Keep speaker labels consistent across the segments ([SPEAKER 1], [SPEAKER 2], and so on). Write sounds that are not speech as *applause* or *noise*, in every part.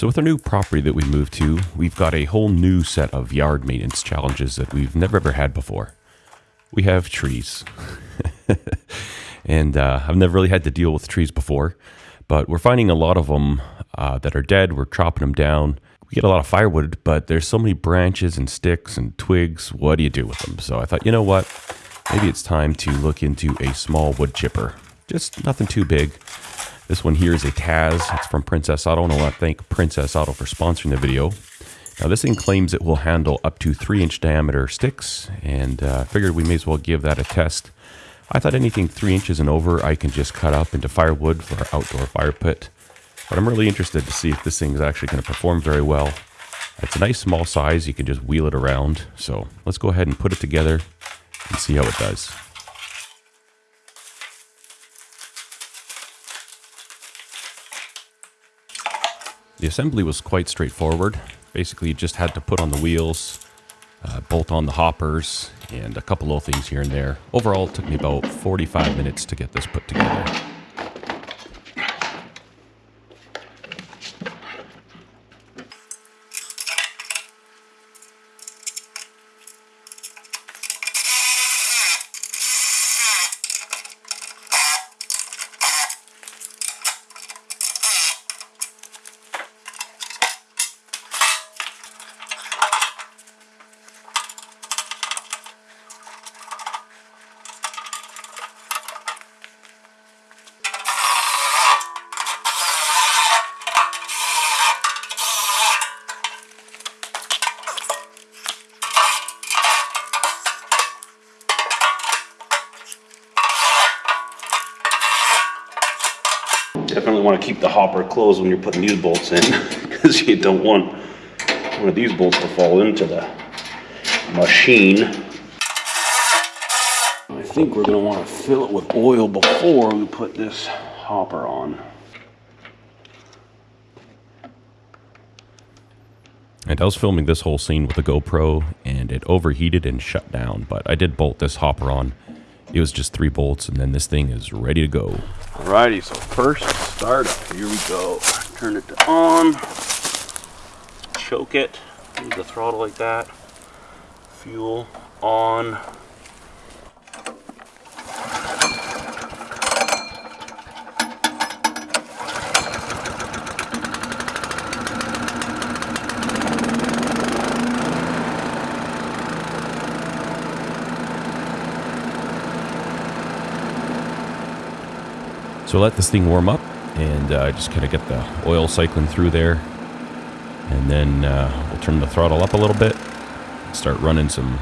[SPEAKER 1] So with our new property that we moved to, we've got a whole new set of yard maintenance challenges that we've never ever had before. We have trees. *laughs* and uh, I've never really had to deal with trees before, but we're finding a lot of them uh, that are dead. We're chopping them down. We get a lot of firewood, but there's so many branches and sticks and twigs. What do you do with them? So I thought, you know what? Maybe it's time to look into a small wood chipper. Just nothing too big. This one here is a Tazz. It's from Princess Auto, and I want to thank Princess Auto for sponsoring the video. Now, this thing claims it will handle up to 3 inch diameter sticks, and uh, figured we may as well give that a test. I thought anything 3 inches and over I can just cut up into firewood for our outdoor fire pit. But I'm really interested to see if this thing is actually going to perform very well. It's a nice small size, you can just wheel it around. So let's go ahead and put it together and see how it does. The assembly was quite straightforward. Basically, you just had to put on the wheels, uh, bolt on the hoppers, and a couple little things here and there. Overall, it took me about 45 minutes to get this put together.
[SPEAKER 2] Definitely want to keep the hopper closed when you're putting these bolts in *laughs* because you don't want one of these bolts to fall into the machine. I think we're going to want to fill it with oil before we put this hopper on.
[SPEAKER 1] And I was filming this whole scene with a GoPro and it overheated and shut down, but I did bolt this hopper on. It was just three bolts and then this thing is ready to go.
[SPEAKER 2] Alrighty, so first startup. Here we go. Turn it to on. Choke it. Use the throttle like that. Fuel on.
[SPEAKER 1] So let this thing warm up and uh, just kind of get the oil cycling through there. And then uh, we'll turn the throttle up a little bit, start running some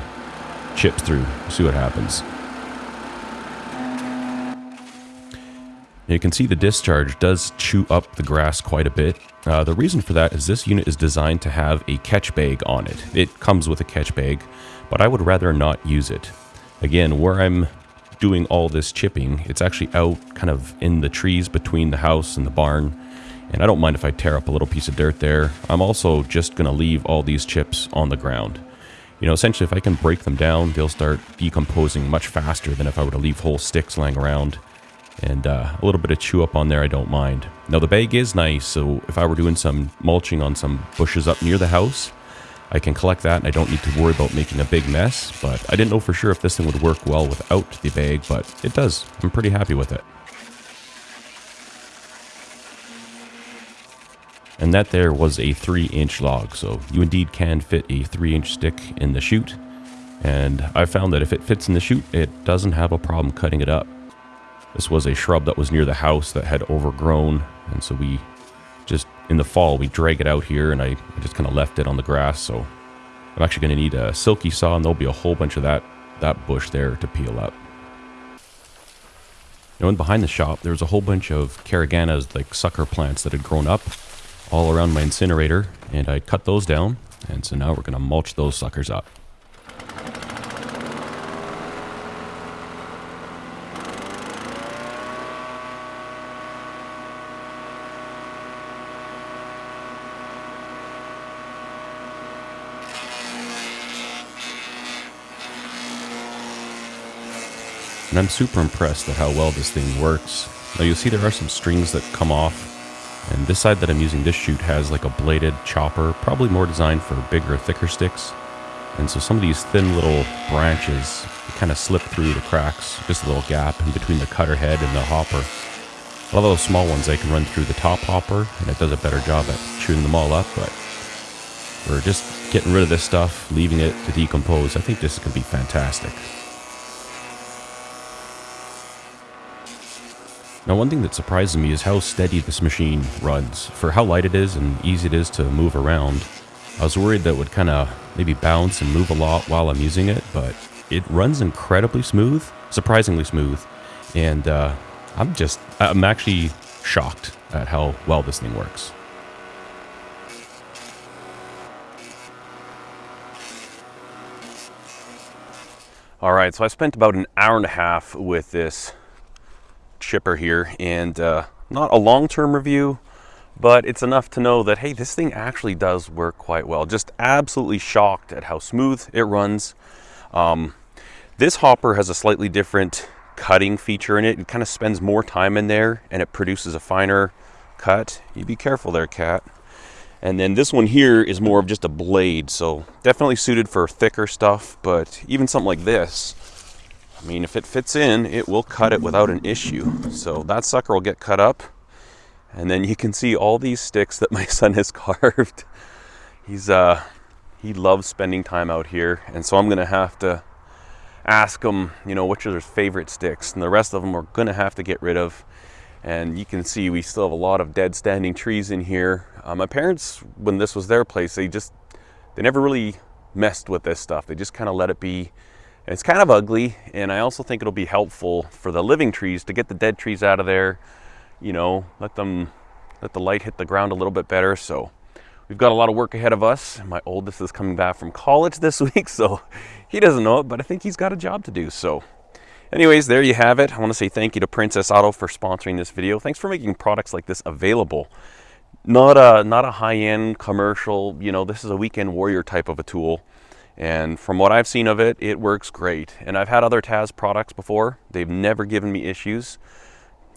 [SPEAKER 1] chips through, see what happens. You can see the discharge does chew up the grass quite a bit. Uh, the reason for that is this unit is designed to have a catch bag on it. It comes with a catch bag, but I would rather not use it. Again, where I'm doing all this chipping. It's actually out kind of in the trees between the house and the barn. And I don't mind if I tear up a little piece of dirt there. I'm also just going to leave all these chips on the ground. You know, essentially, if I can break them down, they'll start decomposing much faster than if I were to leave whole sticks lying around. And uh, a little bit of chew up on there, I don't mind. Now, the bag is nice, so if I were doing some mulching on some bushes up near the house, I can collect that and I don't need to worry about making a big mess, but I didn't know for sure if this thing would work well without the bag, but it does. I'm pretty happy with it. And that there was a 3 inch log, so you indeed can fit a 3 inch stick in the chute. And I found that if it fits in the chute, it doesn't have a problem cutting it up. This was a shrub that was near the house that had overgrown, and so we in the fall, we drag it out here and I, I just kind of left it on the grass. So I'm actually going to need a silky saw and there'll be a whole bunch of that, that bush there to peel up. Know, and behind the shop, there was a whole bunch of Caragana's like sucker plants that had grown up all around my incinerator and I cut those down. And so now we're going to mulch those suckers up. And I'm super impressed at how well this thing works. Now you'll see there are some strings that come off And this side that I'm using this chute has like a bladed chopper, probably more designed for bigger, thicker sticks. And so some of these thin little branches kind of slip through the cracks, just a little gap in between the cutter head and the hopper. A lot of those small ones, they can run through the top hopper, and it does a better job at chewing them all up, but we're just getting rid of this stuff, leaving it to decompose. I think this is going to be fantastic. Now one thing that surprises me is how steady this machine runs. For how light it is and easy it is to move around, I was worried that it would kind of maybe bounce and move a lot while I'm using it, but it runs incredibly smooth, surprisingly smooth, and uh, I'm just, I'm actually shocked at how well this thing works. All right, so I spent about an hour and a half with this chipper here and uh, not a long-term review, but it's enough to know that, hey, this thing actually does work quite well. Just absolutely shocked at how smooth it runs. Um, this hopper has a slightly different cutting feature in it. It kind of spends more time in there and it produces a finer cut. You be careful there, cat. And then this one here is more of just a blade, so definitely suited for thicker stuff, but even something like this, I mean, if it fits in, it will cut it without an issue. So that sucker will get cut up and then you can see all these sticks that *laughs* my son has carved. He's uh he loves spending time out here, and so I'm gonna have to ask him, you know, which are his favorite sticks, and the rest of them we're gonna have to get rid of. And you can see we still have a lot of dead standing trees in here. Uh, my parents, when this was their place, they just they never really messed with this stuff. They just kind of let it be. It's kind of ugly, and I also think it'll be helpful for the living trees to get the dead trees out of there you know, let them, let the light hit the ground a little bit better. So we've got a lot of work ahead of us. My oldest is coming back from college *laughs* this week, so he doesn't know it, but I think he's got a job to do. So anyways, there you have it. I want to say thank you to Princess Auto for sponsoring this video. Thanks for making products like this available. Not a, not a high-end commercial, you know, this is a weekend warrior type of a tool. And from what I've seen of it, it works great. And I've had other Tazz products before. They've never given me issues.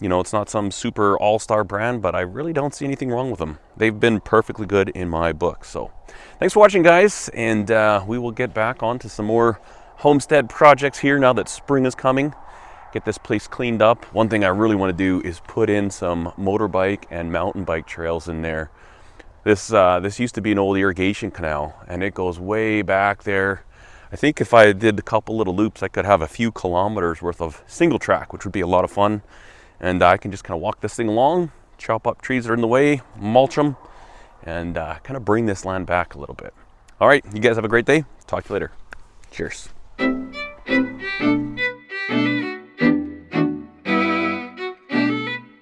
[SPEAKER 1] You know, it's not some super all-star brand, but I really don't see anything wrong with them. They've been perfectly good in my book. So thanks for watching, guys, and uh, we will get back on to some more homestead projects here now that spring is coming. Get this place cleaned up. One thing I really want to do is put in some motorbike and mountain bike trails in there. This, uh, this used to be an old irrigation canal, and it goes way back there. I think if I did a couple little loops, I could have a few kilometers worth of single track, which would be a lot of fun and I can just kind of walk this thing along, chop up trees that are in the way, mulch them, and uh, kind of bring this land back a little bit. All right, you guys have a great day. Talk to you later. Cheers.